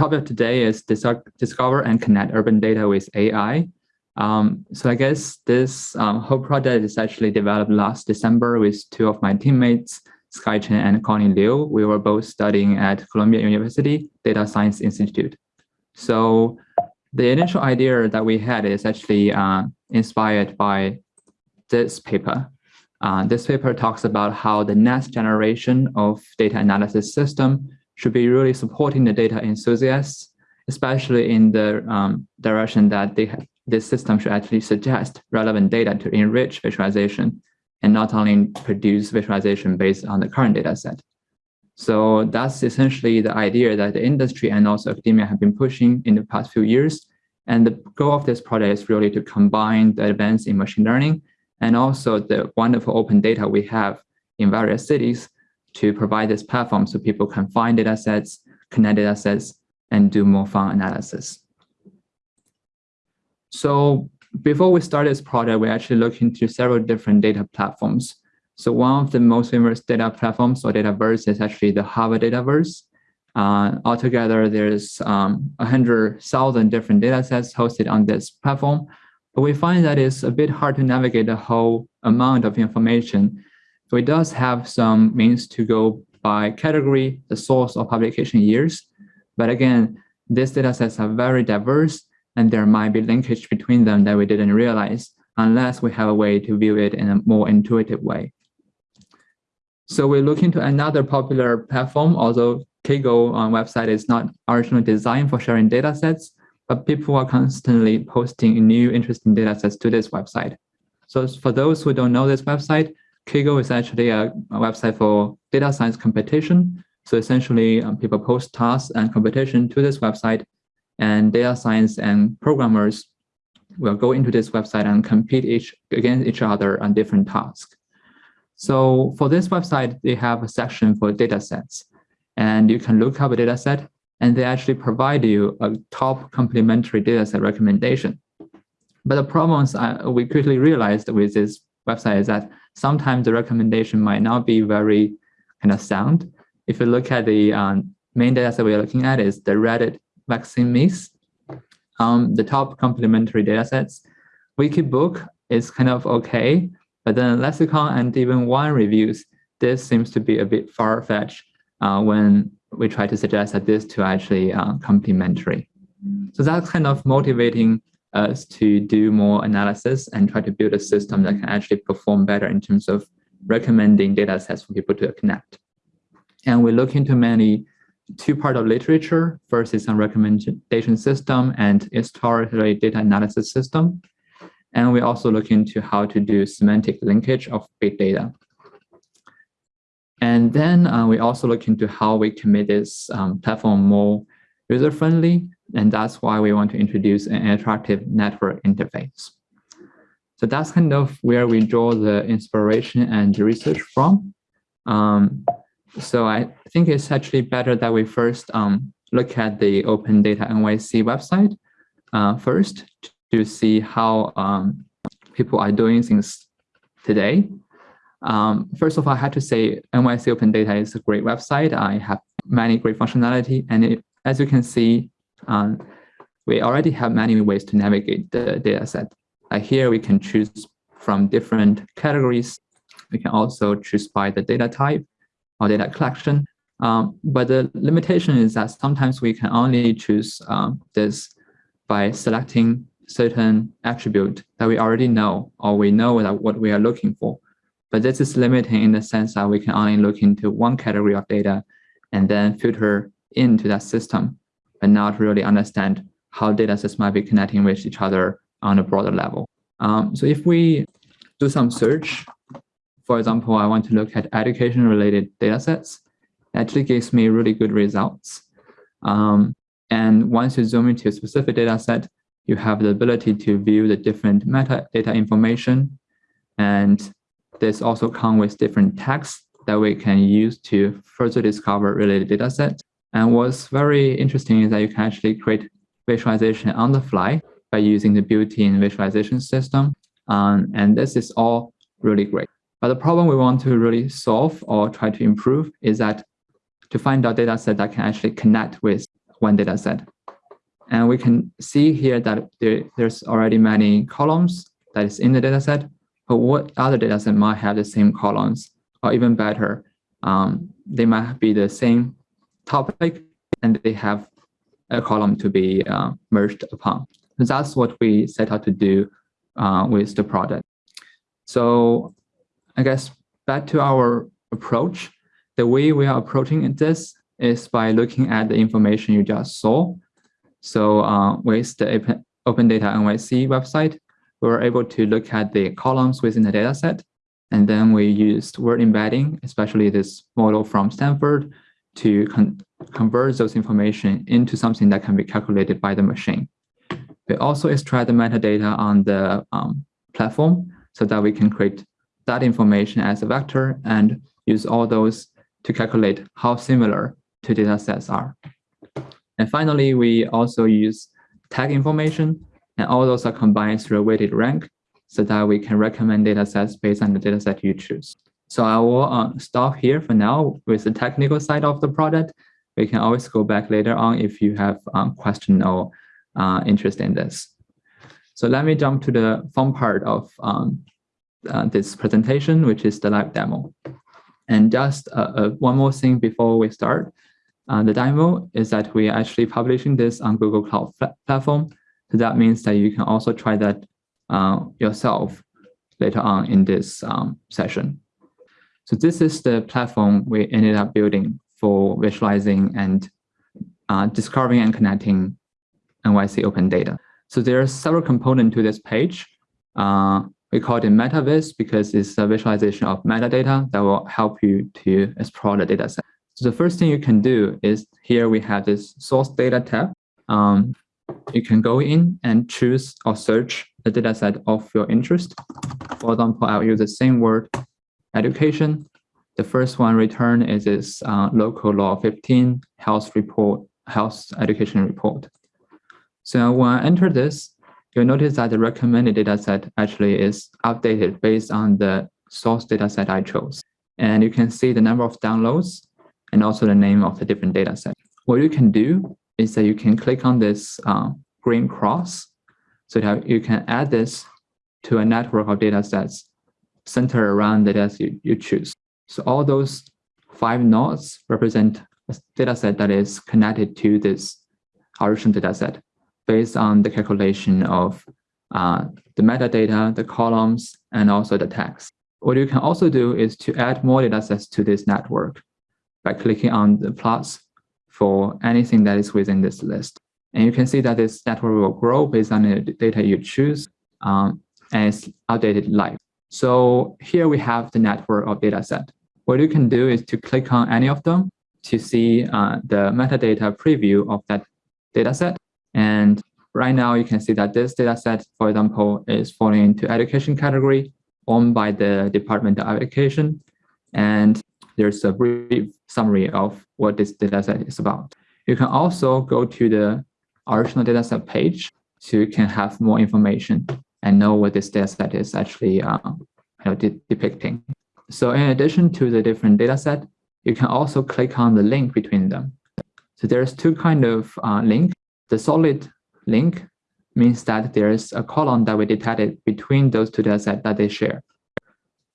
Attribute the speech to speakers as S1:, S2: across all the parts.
S1: topic of today is discover and connect urban data with AI. Um, so I guess this um, whole project is actually developed last December with two of my teammates, Sky Chen and Connie Liu. We were both studying at Columbia University Data Science Institute. So the initial idea that we had is actually uh, inspired by this paper. Uh, this paper talks about how the next generation of data analysis system should be really supporting the data enthusiasts, especially in the um, direction that they this system should actually suggest relevant data to enrich visualization and not only produce visualization based on the current data set. So that's essentially the idea that the industry and also academia have been pushing in the past few years. And the goal of this project is really to combine the advance in machine learning and also the wonderful open data we have in various cities to provide this platform so people can find data sets, connect data sets, and do more fun analysis. So before we start this project, we actually looked into several different data platforms. So one of the most famous data platforms or dataverse is actually the Harvard Dataverse. Uh, altogether, there's um, 100,000 different data sets hosted on this platform. But we find that it's a bit hard to navigate the whole amount of information. So it does have some means to go by category, the source of publication years. But again, these data sets are very diverse and there might be linkage between them that we didn't realize unless we have a way to view it in a more intuitive way. So we look into another popular platform, although Kaggle on uh, website is not originally designed for sharing data sets, but people are constantly posting new interesting data sets to this website. So for those who don't know this website, Kaggle is actually a, a website for data science competition. So essentially, um, people post tasks and competition to this website, and data science and programmers will go into this website and compete each against each other on different tasks. So for this website, they have a section for data sets, and you can look up a data set, and they actually provide you a top complementary data set recommendation. But the problems uh, we quickly realized with this website is that sometimes the recommendation might not be very kind of sound. If you look at the um, main data set we're looking at is the Reddit vaccine myths. Um, the top complementary data sets. Wikibook is kind of okay, but then lexicon and even wine reviews, this seems to be a bit far-fetched uh, when we try to suggest that this two are actually uh, complementary. So that's kind of motivating us to do more analysis and try to build a system that can actually perform better in terms of recommending data sets for people to connect. And we look into many two part of literature. First is a recommendation system and historically data analysis system. And we also look into how to do semantic linkage of big data. And then uh, we also look into how we can make this um, platform more user-friendly. And that's why we want to introduce an interactive network interface. So that's kind of where we draw the inspiration and the research from. Um, so I think it's actually better that we first um, look at the Open Data NYC website uh, first to see how um, people are doing things today. Um, first of all, I have to say NYC Open Data is a great website. I have many great functionality. And it, as you can see, um, we already have many ways to navigate the data set. Like here, we can choose from different categories. We can also choose by the data type or data collection. Um, but the limitation is that sometimes we can only choose um, this by selecting certain attribute that we already know or we know that what we are looking for. But this is limiting in the sense that we can only look into one category of data and then filter into that system, but not really understand how data sets might be connecting with each other on a broader level. Um, so if we do some search for example, I want to look at education-related data sets. It actually gives me really good results. Um, and once you zoom into a specific data set, you have the ability to view the different metadata information. And this also comes with different tags that we can use to further discover related data sets. And what's very interesting is that you can actually create visualization on the fly by using the built-in visualization system. Um, and this is all really great. But the problem we want to really solve or try to improve is that to find a data set that can actually connect with one data set. And we can see here that there, there's already many columns that is in the data set, but what other data set might have the same columns, or even better, um, they might be the same topic and they have a column to be uh, merged upon. And that's what we set out to do uh, with the product. So I guess back to our approach, the way we are approaching this is by looking at the information you just saw. So uh, with the Open Data NYC website, we were able to look at the columns within the dataset. And then we used word embedding, especially this model from Stanford, to con convert those information into something that can be calculated by the machine. We also extract the metadata on the um, platform so that we can create that information as a vector and use all those to calculate how similar two data sets are. And finally, we also use tag information, and all those are combined through a weighted rank so that we can recommend data sets based on the data set you choose. So I will uh, stop here for now with the technical side of the product. We can always go back later on if you have um, question or uh, interest in this. So let me jump to the fun part of um, uh, this presentation, which is the live demo. And just uh, uh, one more thing before we start. Uh, the demo is that we are actually publishing this on Google Cloud Platform. So that means that you can also try that yourself later on in this um, session. So this is the platform we ended up building for visualizing and uh, discovering and connecting NYC open data. So there are several components to this page. Uh, we call it MetaVis because it's a visualization of metadata that will help you to explore the data set. So the first thing you can do is here we have this source data tab. Um, you can go in and choose or search the data set of your interest. For example, I'll use the same word education. The first one return is this uh, local law 15 health report, health education report. So when I enter this, you'll notice that the recommended dataset actually is updated based on the source dataset I chose. And you can see the number of downloads and also the name of the different dataset. What you can do is that you can click on this uh, green cross so that you can add this to a network of datasets centered around the data you, you choose. So all those five nodes represent a dataset that is connected to this original dataset based on the calculation of uh, the metadata, the columns, and also the text. What you can also do is to add more datasets to this network by clicking on the plus for anything that is within this list. And you can see that this network will grow based on the data you choose um, and it's updated live. So here we have the network of data set. What you can do is to click on any of them to see uh, the metadata preview of that data set. And right now you can see that this data set, for example, is falling into education category owned by the Department of Education. And there's a brief summary of what this data set is about. You can also go to the original data set page so you can have more information and know what this data set is actually uh, you know, de depicting. So in addition to the different data set, you can also click on the link between them. So there's two kind of uh, link. The solid link means that there's a column that we detected between those two data sets that they share.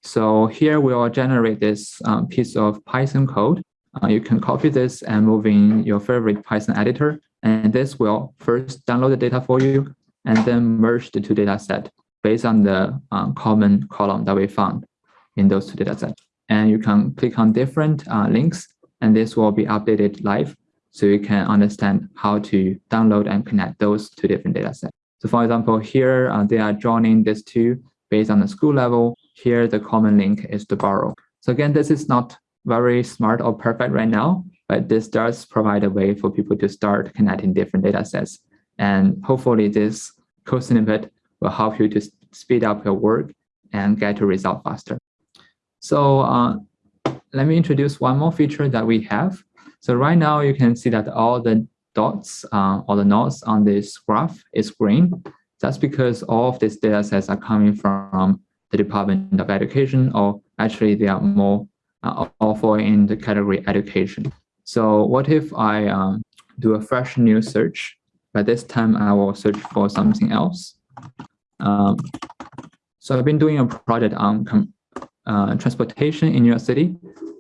S1: So here we will generate this um, piece of Python code. Uh, you can copy this and move in your favorite Python editor. And this will first download the data for you and then merge the two data set based on the um, common column that we found in those two data sets. And you can click on different uh, links and this will be updated live so you can understand how to download and connect those two different data sets. So for example, here uh, they are joining these two based on the school level. Here, the common link is to borough. So again, this is not very smart or perfect right now, but this does provide a way for people to start connecting different data sets. And hopefully this code snippet will help you to speed up your work and get a result faster. So uh, let me introduce one more feature that we have. So right now you can see that all the dots uh, or the nodes on this graph is green. That's because all of these data sets are coming from the Department of Education, or actually they are more uh, fall in the category education. So what if I um, do a fresh new search. But this time I will search for something else. Um, so I've been doing a project on uh, transportation in New York City.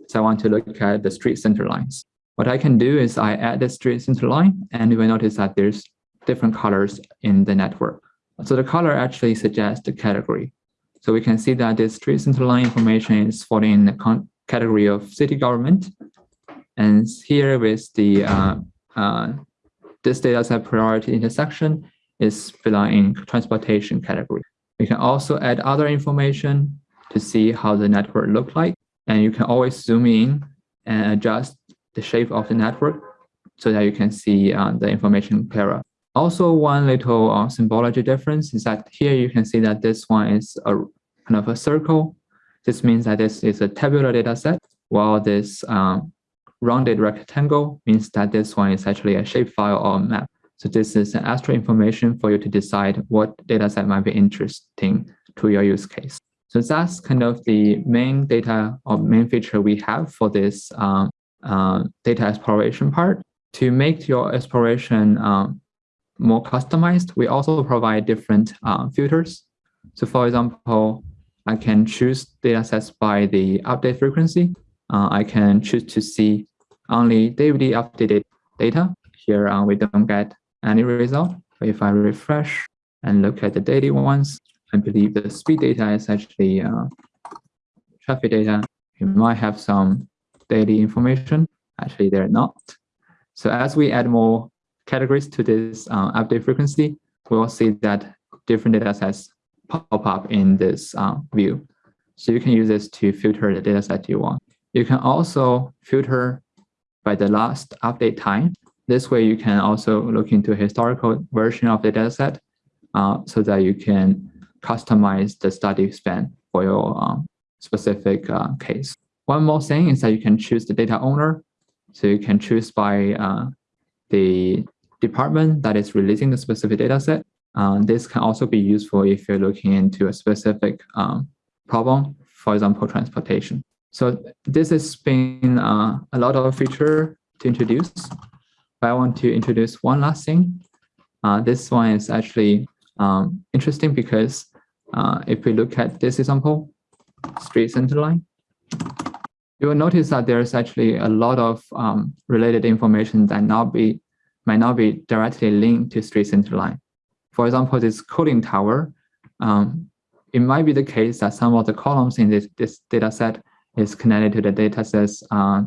S1: So I want to look at the street center lines. What I can do is I add the street center line and you will notice that there's different colors in the network. So the color actually suggests the category. So we can see that this street center line information is falling in the category of city government. And here with the uh, uh, this data set priority intersection is belonging in transportation category. We can also add other information to see how the network look like. And you can always zoom in and adjust the shape of the network so that you can see uh, the information clearer. Also, one little uh, symbology difference is that here you can see that this one is a kind of a circle. This means that this is a tabular data set, while this um, rounded rectangle means that this one is actually a shapefile or a map. So this is an extra information for you to decide what data set might be interesting to your use case. So that's kind of the main data or main feature we have for this um, uh, data exploration part. To make your exploration um, more customized, we also provide different uh, filters. So for example, I can choose data sets by the update frequency. Uh, I can choose to see only daily updated data. Here uh, we don't get any result. If I refresh and look at the daily ones, I believe the speed data is actually uh, traffic data. You might have some daily information. Actually, they're not. So as we add more categories to this uh, update frequency, we will see that different data sets pop up in this uh, view. So you can use this to filter the data set you want. You can also filter by the last update time. This way you can also look into historical version of the dataset uh, so that you can customize the study span for your um, specific uh, case. One more thing is that you can choose the data owner. So you can choose by uh, the department that is releasing the specific dataset. Uh, this can also be useful if you're looking into a specific um, problem, for example, transportation. So this has been uh, a lot of feature to introduce. But I want to introduce one last thing. Uh, this one is actually um, interesting because uh, if we look at this example, street center line, you will notice that there's actually a lot of um, related information that not be might not be directly linked to street center line. For example, this cooling tower, um, it might be the case that some of the columns in this, this data set is connected to the data sets uh,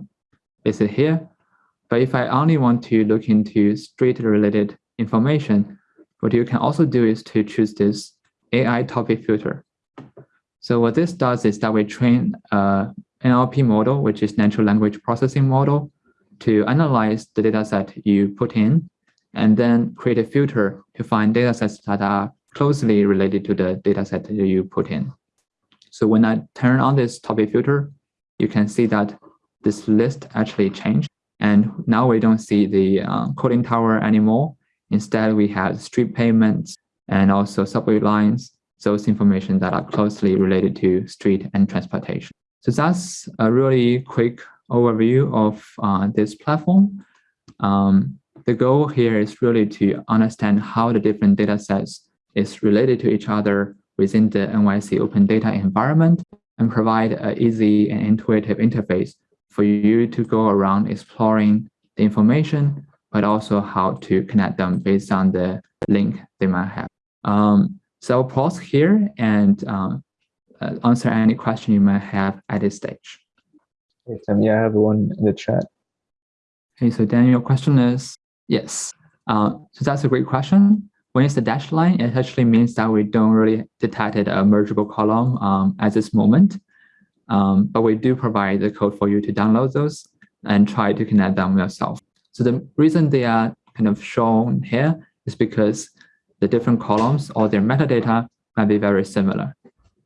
S1: is it here. But if I only want to look into street related information, what you can also do is to choose this AI topic filter. So what this does is that we train a NLP model, which is natural language processing model, to analyze the data set you put in, and then create a filter to find data sets that are closely related to the data set that you put in. So when I turn on this topic filter, you can see that this list actually changed. And now we don't see the uh, cooling tower anymore. Instead, we have street pavements and also subway lines, those information that are closely related to street and transportation. So that's a really quick overview of uh, this platform. Um, the goal here is really to understand how the different data sets is related to each other within the NYC open data environment and provide an easy and intuitive interface for you to go around exploring the information, but also how to connect them based on the link they might have. Um, so I'll pause here and um, uh, answer any question you might have at this stage.
S2: Hey, yeah, I have one in the chat.
S1: Okay, so Daniel, your question is, yes. Uh, so that's a great question. When it's the dashed line, it actually means that we don't really detected a mergeable column um, at this moment. Um, but we do provide the code for you to download those and try to connect them yourself. So the reason they are kind of shown here is because the different columns or their metadata might be very similar,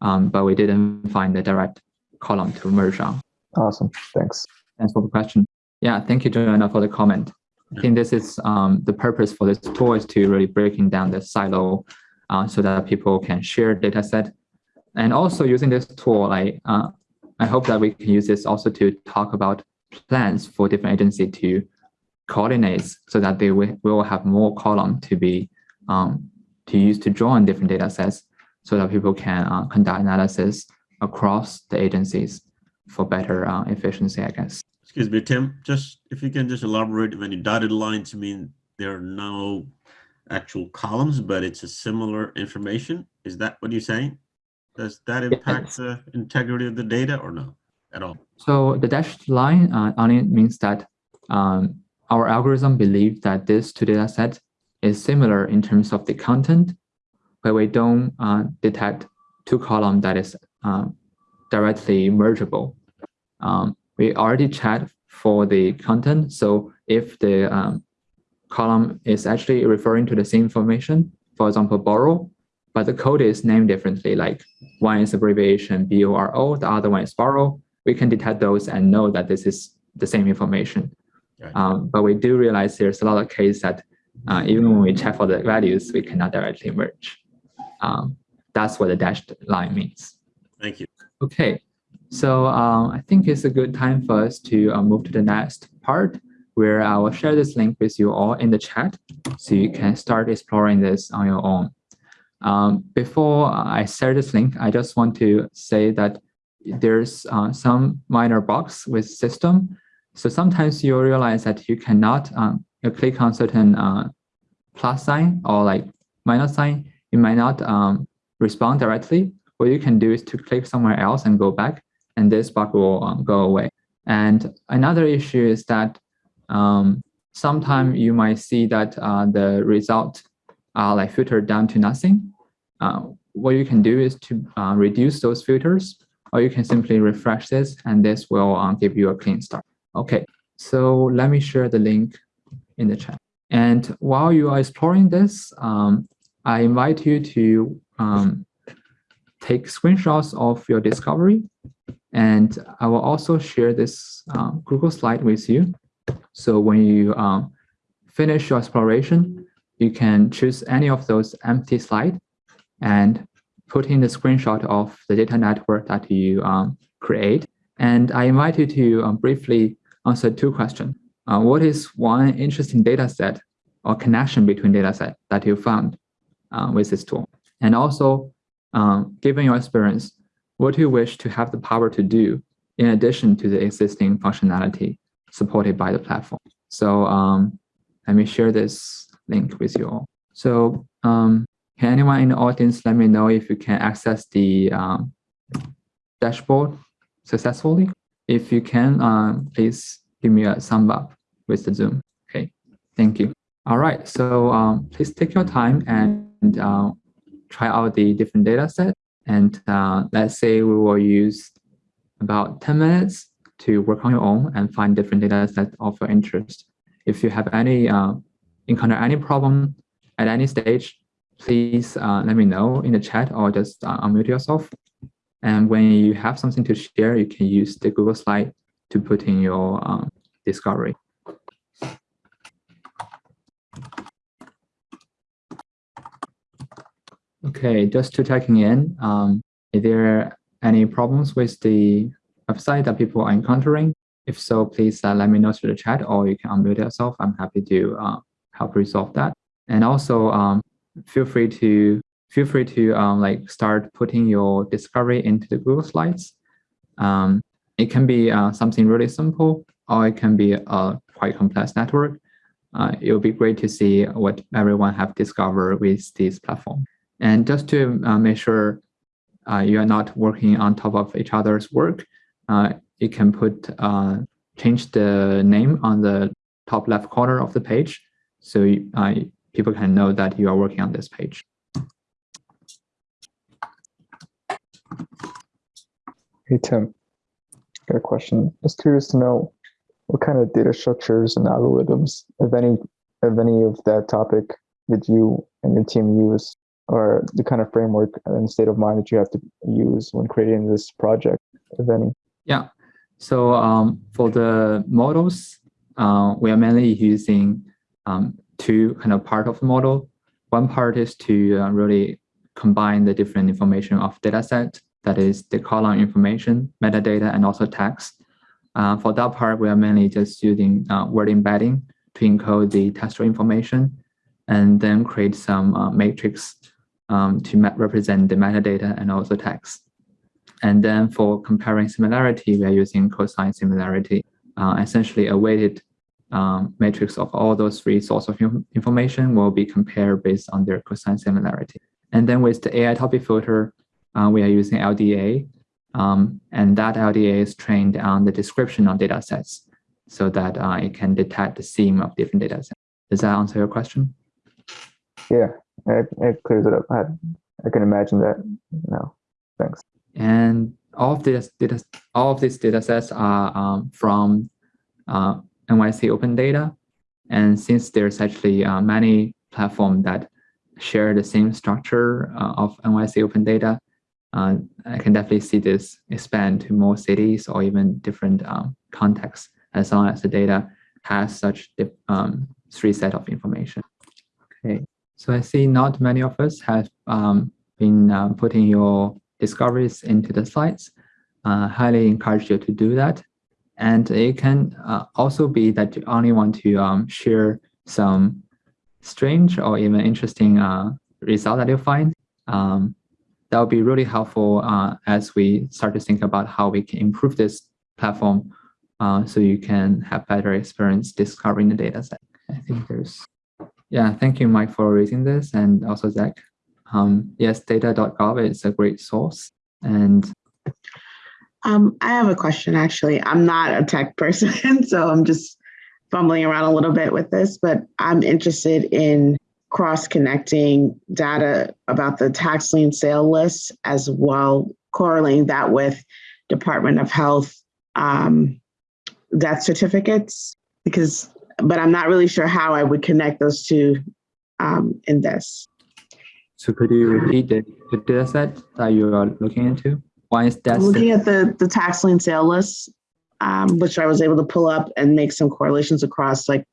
S1: um, but we didn't find the direct column to merge on.
S2: Awesome, thanks.
S1: Thanks for the question. Yeah, thank you, Joanna, for the comment. I think this is um, the purpose for this tool is to really breaking down the silo uh, so that people can share data set. And also using this tool, I, uh, I hope that we can use this also to talk about plans for different agency to coordinate so that they will, have more column to be um, to use to draw join different data sets so that people can uh, conduct analysis across the agencies for better uh, efficiency, I guess.
S3: Excuse me, Tim, just if you can just elaborate when you dotted lines mean there are no actual columns, but it's a similar information. Is that what you're saying? Does that impact yes. the integrity of the data or no at all?
S1: So the dashed line uh, only means that um, our algorithm believes that this two data set is similar in terms of the content, but we don't uh, detect two column that is uh, directly mergeable. Um, we already checked for the content. So if the um, column is actually referring to the same information, for example, borough, but the code is named differently, like one is abbreviation B-O-R-O, the other one is borough, we can detect those and know that this is the same information. Right. Um, but we do realize there's a lot of case that uh, even when we check for the values, we cannot directly merge. Um, that's what the dashed line means.
S3: Thank you.
S1: Okay, so um, I think it's a good time for us to uh, move to the next part where I will share this link with you all in the chat so you can start exploring this on your own. Um, before I share this link, I just want to say that there's uh, some minor bugs with system. So sometimes you realize that you cannot um, you click on certain uh, plus sign or like minus sign, it might not um, respond directly. What you can do is to click somewhere else and go back, and this bug will um, go away. And another issue is that um, sometimes you might see that uh, the result are like filtered down to nothing. Uh, what you can do is to uh, reduce those filters, or you can simply refresh this, and this will uh, give you a clean start. Okay, so let me share the link in the chat. And while you are exploring this, um, I invite you to um, take screenshots of your discovery. And I will also share this uh, Google slide with you. So when you um, finish your exploration, you can choose any of those empty slides and put in the screenshot of the data network that you um, create. And I invite you to um, briefly answer two questions. Uh, what is one interesting data set or connection between data set that you found uh, with this tool? And also, um, given your experience, what do you wish to have the power to do in addition to the existing functionality supported by the platform? So um, let me share this link with you all. So um, can anyone in the audience let me know if you can access the um, dashboard successfully? If you can, uh, please give me a thumb up with the Zoom. Okay, thank you. All right, so um, please take your time and uh, try out the different data set. And uh, let's say we will use about 10 minutes to work on your own and find different data sets of your interest. If you have any uh, encounter any problem at any stage, please uh, let me know in the chat or just uh, unmute yourself. And when you have something to share, you can use the Google slide to put in your um, discovery. Okay, just to checking in, um, is there any problems with the website that people are encountering? If so, please uh, let me know through the chat or you can unmute yourself. I'm happy to uh, help resolve that. And also um, feel free to feel free to um, like start putting your discovery into the Google Slides. Um, it can be uh, something really simple or it can be a quite complex network. Uh, it would be great to see what everyone have discovered with this platform. And just to uh, make sure uh, you are not working on top of each other's work, uh, you can put change the name on the top left corner of the page so people can know that you are working on this page.
S2: Hey, Tim, got a question. Just curious to know what kind of data structures and algorithms, if any, if any of that topic did you and your team use or the kind of framework and state of mind that you have to use when creating this project, if any?
S1: Yeah. So um, for the models, uh, we are mainly using um, two kind of part of the model. One part is to uh, really combine the different information of data set, that is the column information, metadata, and also text. Uh, for that part, we are mainly just using uh, word embedding to encode the textual information and then create some uh, matrix um, to represent the metadata and also text. And then for comparing similarity, we are using cosine similarity, uh, essentially a weighted um, matrix of all those three sources of information will be compared based on their cosine similarity. And then with the AI topic filter, uh, we are using LDA, um, and that LDA is trained on the description of data sets so that uh, it can detect the theme of different data sets. Does that answer your question?
S2: Yeah, it, it clears it up. I, I can imagine that now. Thanks.
S1: And all of this data, all of these data sets are um, from uh, NYC Open Data. And since there's actually uh, many platforms that share the same structure uh, of NYC Open Data, uh, I can definitely see this expand to more cities or even different um, contexts as long as the data has such um, three set of information. Okay, so I see not many of us have um, been uh, putting your discoveries into the slides. Uh, highly encourage you to do that. And it can uh, also be that you only want to um, share some strange or even interesting uh, result that you find. Um, that would be really helpful uh, as we start to think about how we can improve this platform uh, so you can have better experience discovering the data set. I think there's, yeah, thank you, Mike, for raising this and also Zach. Um, yes, data.gov is a great source. And
S4: um, I have a question actually. I'm not a tech person, so I'm just fumbling around a little bit with this, but I'm interested in cross connecting data about the tax lien sale list as well, correlating that with Department of Health um, death certificates, because, but I'm not really sure how I would connect those two um, in this.
S1: So could you repeat the, the data set that you are looking into? Why is that?
S4: Looking at the, the tax lien sale list, um, which I was able to pull up and make some correlations across like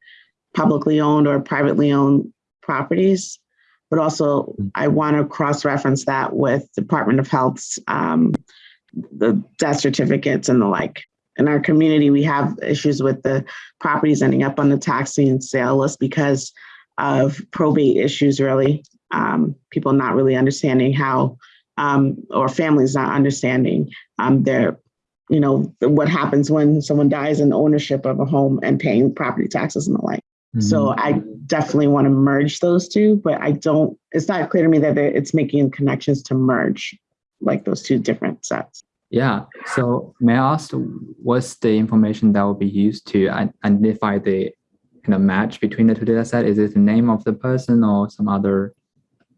S4: publicly owned or privately owned properties, but also. I want to cross-reference that with Department of Health's um, the death certificates and the like. In our community, we have issues with the properties ending up on the tax lien sale list because of probate issues, really. Um, people not really understanding how, um, or families not understanding um, their, you know, what happens when someone dies in ownership of a home and paying property taxes and the like. So
S1: Mhm.
S4: I definitely want to merge those two, but I don't, it's not clear to me that it's making connections to merge like those two different sets.
S1: Yeah. So may I ask, what's the information that will be used to identify the kind of match between the two data set? Is it the name of the person or some other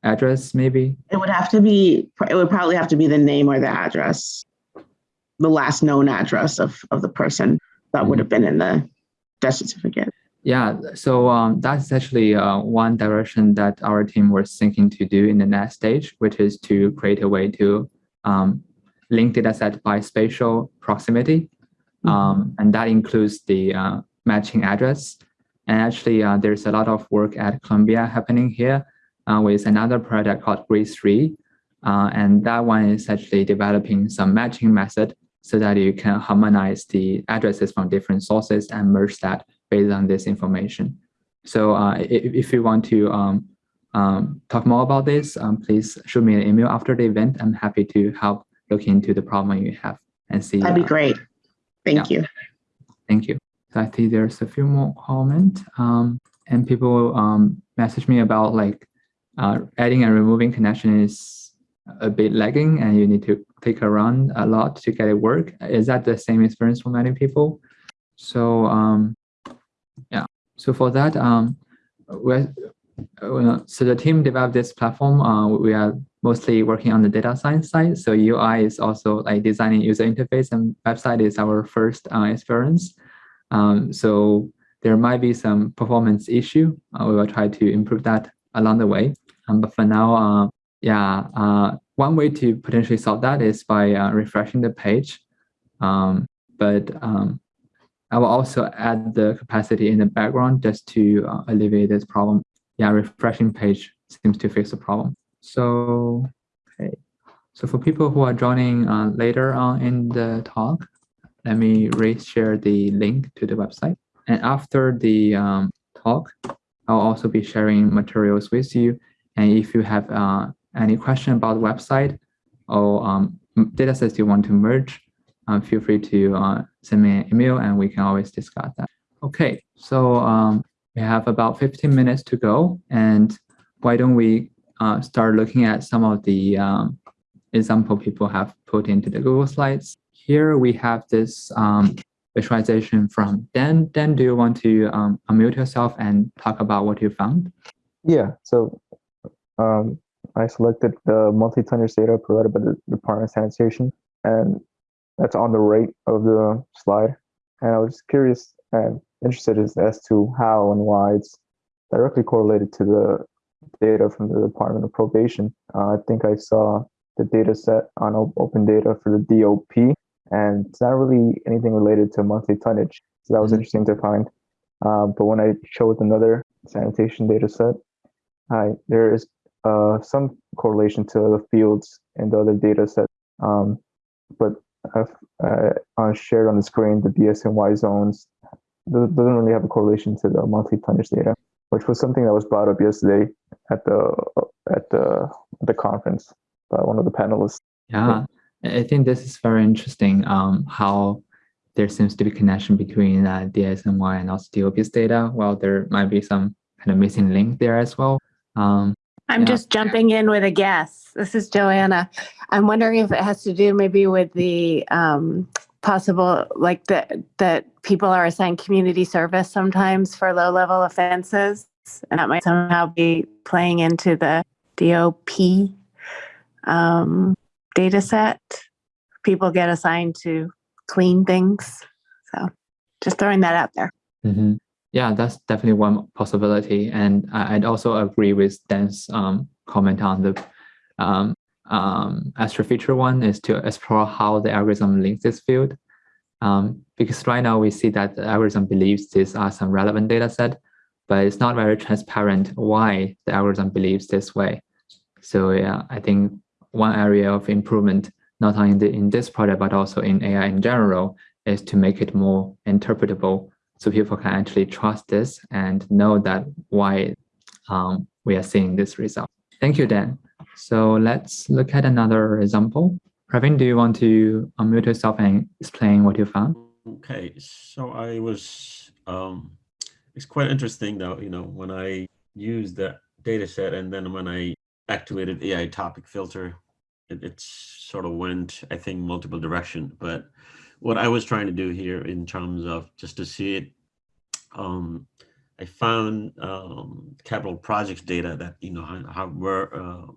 S1: address, maybe?
S4: It would have to be, it would probably have to be the name or the address, the last known address of, of the person that would have been in the death certificate.
S1: Yeah, so um, that's actually uh, one direction that our team was thinking to do in the next stage, which is to create a way to um, link data set by spatial proximity. Um, and that includes the uh, matching address. And actually, uh, there's a lot of work at Columbia happening here uh, with another product called Grid3. Uh, and that one is actually developing some matching method so that you can harmonize the addresses from different sources and merge that based on this information. So uh, if, if you want to um, um, talk more about this, um, please shoot me an email after the event. I'm happy to help look into the problem you have and see.
S4: That'd be
S1: uh,
S4: great. Thank you.
S1: Thank you. So I see there's a few more comment um, and people um, message me about like uh, adding and removing connection is a bit lagging and you need to click around a lot to get it work. Is that the same experience for many people? So um, yeah, so for that, um, so the team developed this platform. Uh, we are mostly working on the data science side. So UI is also like designing user interface and website is our first uh, experience. Um, so there might be some performance issue. Uh, we will try to improve that along the way. Um, but for now, uh, yeah, uh, one way to potentially solve that is by uh, refreshing the page. Um, but um, I will also add the capacity in the background just to uh, alleviate this problem. Yeah, refreshing page seems to fix the problem. So, okay. So for people who are joining uh, later on in the talk, let me re-share the link to the website. And after the um, talk. I'll also be sharing materials with you. And if you have uh, any question about the website or um, data sets you want to merge, uh, feel free to uh, send me an email and we can always discuss that. Okay, so um, we have about 15 minutes to go. And why don't we uh, start looking at some of the um, example people have put into the Google Slides. Here we have this um, visualization from Dan. Dan, do you want to um, unmute yourself and talk about what you found?
S2: Yeah, so um, I selected the tonnage data provided by the Department of Sanitation, and that's on the right of the slide. And I was just curious and interested as, as to how and why it's directly correlated to the data from the Department of Probation. Uh, I think I saw the data set on open data for the DOP, and it's not really anything related to monthly tonnage. So that was mm -hmm. interesting to find. Uh, but when I showed another sanitation data set, I, there is uh, some correlation to the fields and the other data set. Um, but I've uh, shared on the screen the DSNY zones doesn't really have a correlation to the monthly tonnage data, which was something that was brought up yesterday at the at the the conference by one of the panelists.
S1: Yeah, I think this is very interesting. Um, how there seems to be connection between uh, DSNY and also DOP's data. Well, there might be some kind of missing link there as well. Um,
S5: I'm yeah. just jumping in with a guess. This is Joanna. I'm wondering if it has to do maybe with the um, possible, like that that people are assigned community service sometimes for low level offenses, and that might somehow be playing into the DOP um, data set. People get assigned to clean things. So just throwing that out there.
S1: Mm -hmm. Yeah, that's definitely one possibility. And I'd also agree with Dan's um, comment on the um, um, extra feature one is to explore how the algorithm links this field. Um, because right now we see that the algorithm believes these are some relevant data set, but it's not very transparent why the algorithm believes this way. So yeah, I think one area of improvement, not only in, the, in this project, but also in AI in general, is to make it more interpretable so people can actually trust this and know that why um, we are seeing this result. Thank you, Dan. So let's look at another example. Praveen, do you want to unmute yourself and explain what you found?
S3: Okay, so I was, um, it's quite interesting though, you know, when I used the data set and then when I activated AI topic filter, it, it sort of went, I think, multiple direction. But what I was trying to do here in terms of just to see it, um, I found um, capital projects data that, you know, how, how where, uh,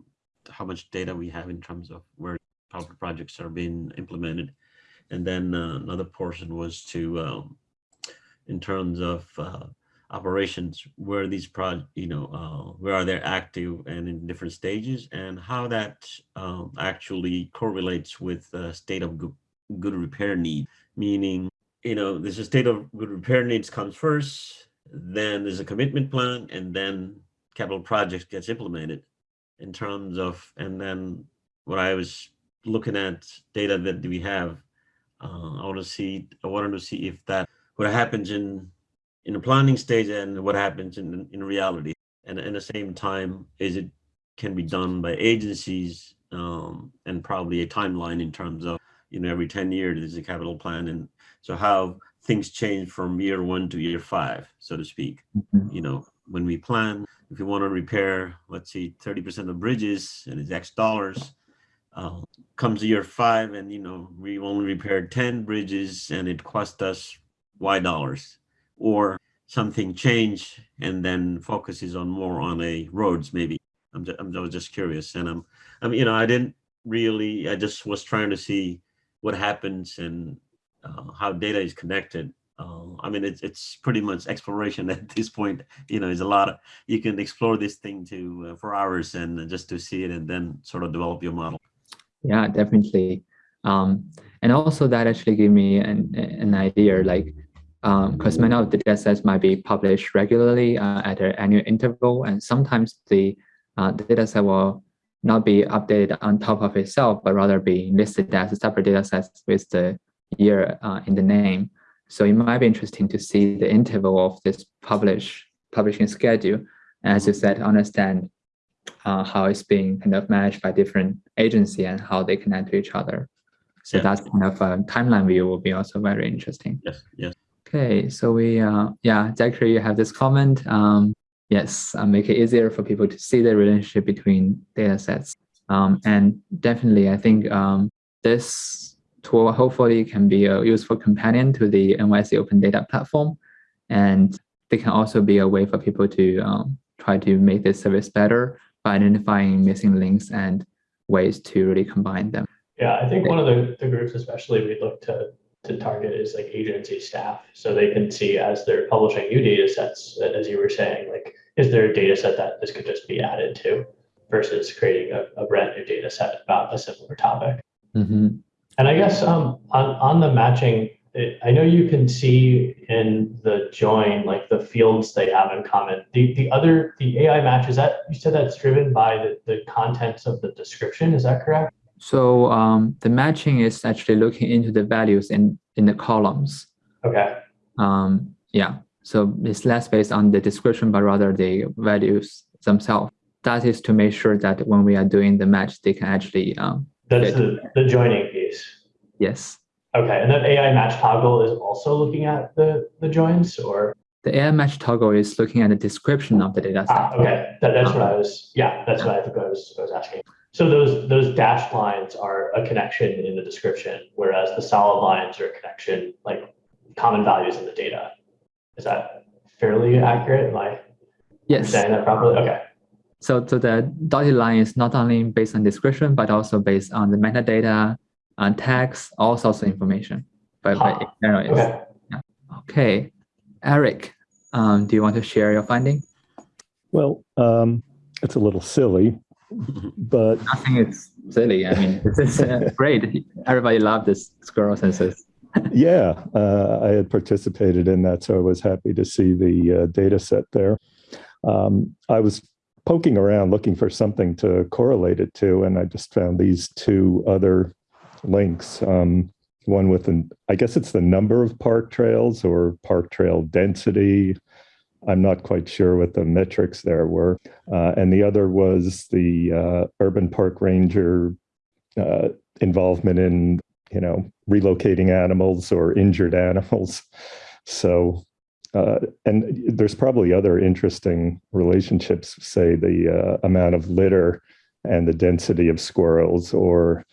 S3: how much data we have in terms of where projects are being implemented. And then uh, another portion was to, um, in terms of uh, operations where these projects, you know, uh, where are they active and in different stages and how that um, actually correlates with the state of good, good repair need, meaning, you know, there's a state of good repair needs comes first, then there's a commitment plan and then capital projects gets implemented in terms of, and then what I was looking at data that we have, uh, I want to see, I wanted to see if that, what happens in in the planning stage and what happens in, in reality. And at the same time, is it can be done by agencies um, and probably a timeline in terms of, you know, every 10 years there's a capital plan. And so how things change from year one to year five, so to speak. Mm -hmm. You know, when we plan, if you want to repair, let's say 30% of bridges and it's X dollars, uh, comes year five and, you know, we only repaired 10 bridges and it cost us Y dollars. Or something change and then focuses on more on a roads maybe. I'm just, I'm, I was just curious and i'm i mean you know i didn't really i just was trying to see what happens and uh, how data is connected uh, i mean it's it's pretty much exploration at this point you know there's a lot of you can explore this thing to uh, for hours and just to see it and then sort of develop your model
S1: yeah definitely um, and also that actually gave me an, an idea like because um, many of the data sets might be published regularly uh, at an annual interval, and sometimes the, uh, the data set will not be updated on top of itself, but rather be listed as a separate data set with the year uh, in the name. So it might be interesting to see the interval of this published publishing schedule. As you said, understand uh, how it's being kind of managed by different agency and how they connect to each other. So
S3: Yeah.
S1: that's kind of a timeline view will be also very interesting.
S3: Yes, yes.
S1: Okay, so we, uh, yeah, Zachary, you have this comment. Um, yes, uh, make it easier for people to see the relationship between data sets. Um, and definitely, I think um, this tool hopefully can be a useful companion to the NYC Open Data Platform. And they can also be a way for people to um, try to make this service better by identifying missing links and ways to really combine them.
S6: Yeah, I think one of the, the groups especially we'd look to to target is like agency staff. So they can see as they're publishing new data sets, as you were saying, like, is there a data set that this could just be added to versus creating a, a brand new data set about a similar topic?
S1: Mhm.
S6: And I guess um, on, on the matching, it, I know you can see in the join, like the fields they have in common. The, the other, the AI match, is that, you said that's driven by the, the contents of the description, is that correct?
S1: So um, the matching is actually looking into the values in, in the columns.
S6: Okay,
S1: Um, yeah, so it's less based on the description, but rather the values themselves. That is to make sure that when we are doing the match, they can actually, um,
S6: that's the, the joining piece.
S1: Yes.
S6: Okay, and that AI match toggle is also looking at the, the joins or?
S1: The AI match toggle is looking at the description of the data
S6: Ah,
S1: set.
S6: okay, that, that's what I was, yeah, that's what I think I was, I was asking. So those, those dashed lines are a connection in the description, whereas the solid lines are a connection, like common values in the data. Is that fairly accurate? Am I
S1: Yes.
S6: saying that properly? Okay,
S1: So, so the dotted line is not only based on description, but also based on the metadata, on text, all sorts of information. But, but in general, it's-
S6: okay.
S1: okay. Eric, um, do you want to share your finding?
S7: Well, um, it's a little silly, but
S1: Nothing is silly. I mean, this is uh, great. Everybody loved this squirrel census.
S7: yeah, uh, I had participated in that, so I was happy to see the uh, data set there. Um, I was poking around looking for something to correlate it to, and I just found these two other links. Um, one with an, I guess it's the number of park trails or park trail density. I'm not quite sure what the metrics there were. Uh, and the other was the uh, urban park ranger uh, involvement in, you know, relocating animals or injured animals. So, uh, and there's probably other interesting relationships, say the uh, amount of litter and the density of squirrels or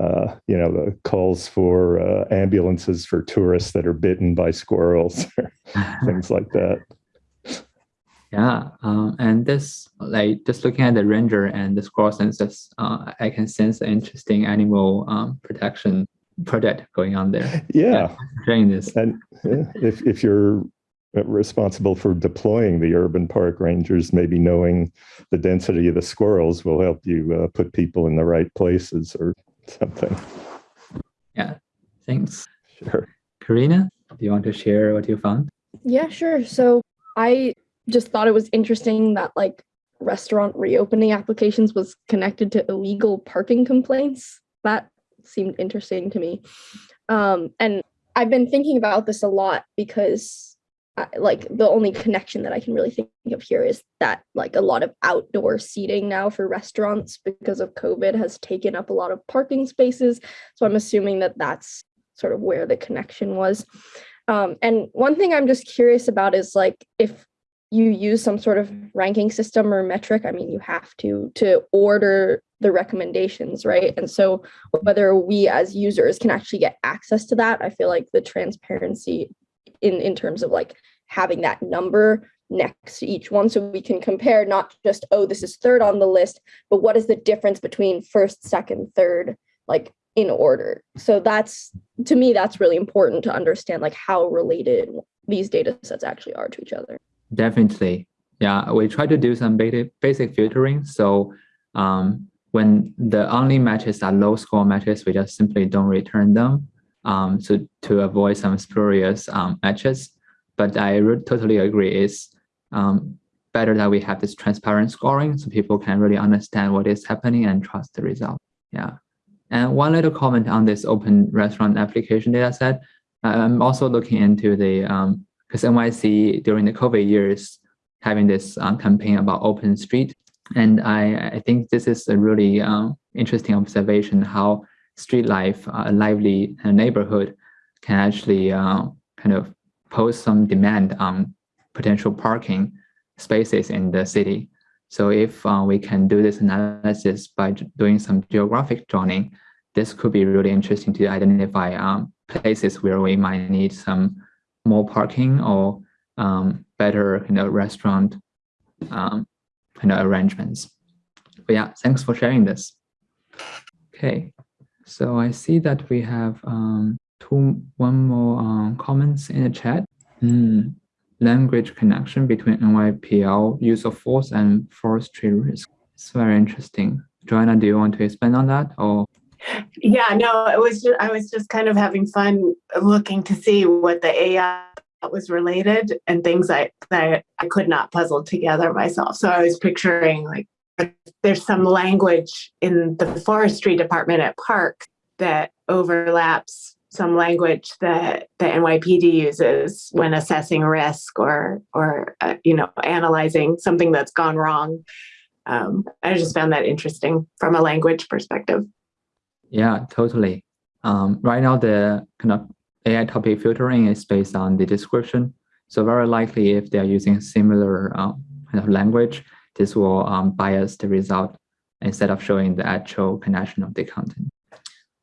S7: uh, you know, the calls for uh, ambulances for tourists that are bitten by squirrels, things like that.
S1: Yeah, um, and this like just looking at the ranger and the squirrel census, uh, I can sense an interesting animal um, protection project going on there.
S7: Yeah,
S1: Sharing this.
S7: and yeah, if if you're responsible for deploying the urban park rangers, maybe knowing the density of the squirrels will help you uh, put people in the right places or something.
S1: Yeah, thanks.
S7: Sure.
S1: Karina, do you want to share what you found?
S8: Yeah, sure. So I just thought it was interesting that like restaurant reopening applications was connected to illegal parking complaints. That seemed interesting to me. Um, and I've been thinking about this a lot because I, like the only connection that I can really think of here is that like a lot of outdoor seating now for restaurants because of COVID has taken up a lot of parking spaces. So I'm assuming that that's sort of where the connection was. Um, and one thing I'm just curious about is like if you use some sort of ranking system or metric, I mean, you have to to order the recommendations, right? And so whether we as users can actually get access to that, I feel like the transparency in in terms of like having that number next to each one so we can compare not just oh this is third on the list but what is the difference between first second third like in order so that's to me that's really important to understand like how related these data sets actually are to each other
S1: Definitely. Yeah, we try to do some basic filtering. So um, when the only matches are low score matches, we just simply don't return them um, to, to avoid some spurious um, matches. But I totally agree. It's um, better that we have this transparent scoring so people can really understand what is happening and trust the result. Yeah. And one little comment on this open restaurant application data set. I'm also looking into the um, because NYC during the COVID years having this uh, campaign about open street. And I, I think this is a really uh, interesting observation how street life, a lively neighborhood can actually uh, kind of pose some demand on potential parking spaces in the city. So if uh, we can do this analysis by doing some geographic joining, this could be really interesting to identify um, places where we might need some more parking or um, better you know, restaurant um, kind of arrangements. But yeah, thanks for sharing this. Okay, so I see that we have um, two, one more um, comments in the chat. Hmm, Language connection between NYPL use of force and forestry risk. It's very interesting. Joanna, do you want to expand on that or?
S5: Yeah, no, it was just, I was just kind of having fun looking to see what the AI was related and things I, that I could not puzzle together myself. So I was picturing like there's some language in the forestry department at Park that overlaps some language that the NYPD uses when assessing risk or or uh, you know analyzing something that's gone wrong. Um, I just found that interesting from a language perspective.
S1: Yeah, totally. Um, right now, the kind of AI topic filtering is based on the description. So very likely, if they're using similar um, kind of language, this will um, bias the result instead of showing the actual connection of the content.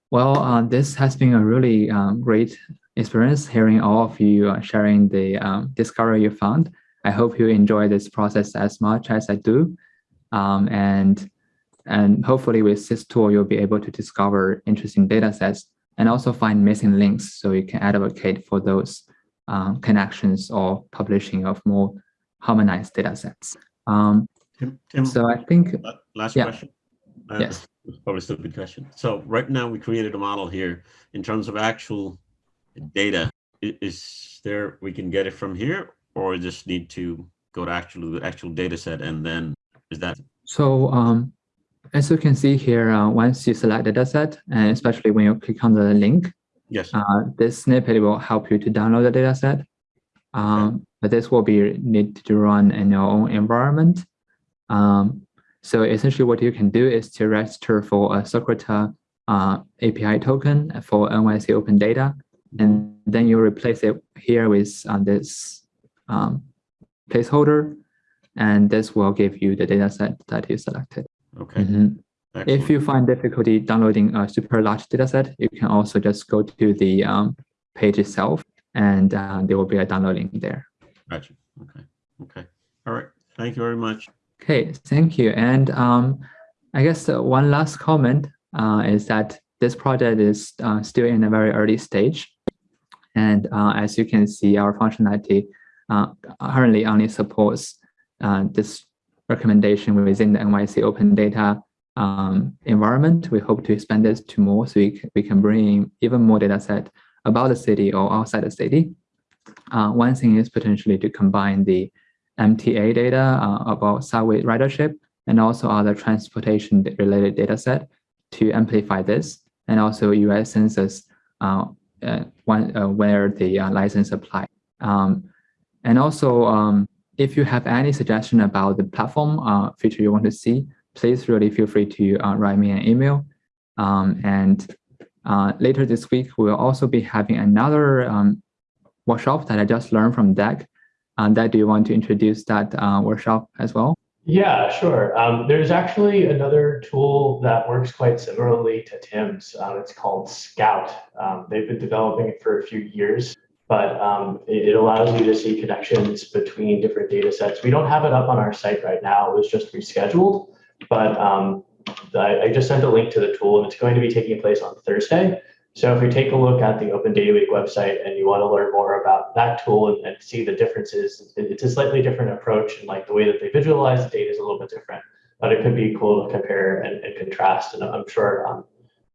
S1: Well, uh, this has been a really um, great experience hearing all of you uh, sharing the um, discovery you found. I hope you enjoy this process as much as I do. Um, and, and hopefully with this tool, you'll be able to discover interesting data sets and also find missing links so you can advocate for those um, connections or publishing of more harmonized data sets. Um,
S3: Tim, Tim,
S1: so I think,
S3: last
S1: yeah.
S3: question. Uh,
S1: yes.
S3: Probably a stupid question. So right now we created a model here in terms of actual data. Is there, we can get it from here or just need to go to actual, the actual data set and then is that,
S1: So um, as you can see here, uh, once you select the dataset, and especially when you click on the link,
S3: yes,
S1: uh, this snippet will help you to download the dataset. Um, but this will be need to run in your own environment. Um, so essentially what you can do is to register for a Socrata uh, API token for NYC Open Data, and then you replace it here with uh, this um, placeholder, and this will give you the dataset that you selected.
S3: okay.
S1: Mhm. If you find difficulty downloading a super large dataset, you can also just go to the um, page itself, and uh, there will be a downloading there.
S3: Gotcha. Okay, okay. All right. Thank you very much.
S1: Okay, thank you. And um, I guess one last comment uh, is that this project is uh, still in a very early stage. And uh, as you can see, our functionality uh, currently only supports uh, this recommendation within the NYC open data um, environment. We hope to expand this to more so we can, we can bring in even more data set about the city or outside the city. Uh, one thing is potentially to combine the MTA data uh, about subway ridership and also other transportation related data set to amplify this and also US census uh, uh, one, uh, where the uh, license apply. Um, and also, um, if you have any suggestion about the platform uh, feature you want to see, please really feel free to write me an email. Um, and later this week, we'll also be having another um, workshop that I just learned from DEC. Uh, Dad, do you want to introduce that uh, workshop as well?
S6: Yeah, sure. Um, there's actually another tool that works quite similarly to Tim's. Um, it's called Scout. Um, they've been developing it for a few years, but um, it, it allows you to see connections between different data sets. We don't have it up on our site right now. It was just rescheduled, but um, I, I just sent a link to the tool and it's going to be taking place on Thursday. So if you take a look at the Open Data Week website and you want to learn more about that tool and, and see the differences, it's a slightly different approach and like the way that they visualize the data is a little bit different, but it could be cool to compare and, and contrast. And I'm sure um,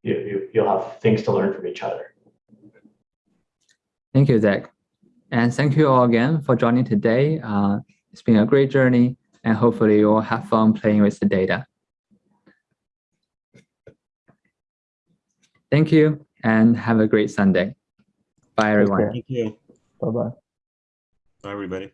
S6: you, you, you'll have things to learn from each other.
S1: Thank you, Zach. And thank you all again for joining today. Uh, it's been a great journey and hopefully you will have fun playing with the data. Thank you and have a great Sunday. Bye, everyone.
S3: Thank you.
S2: Bye bye.
S3: Bye, everybody.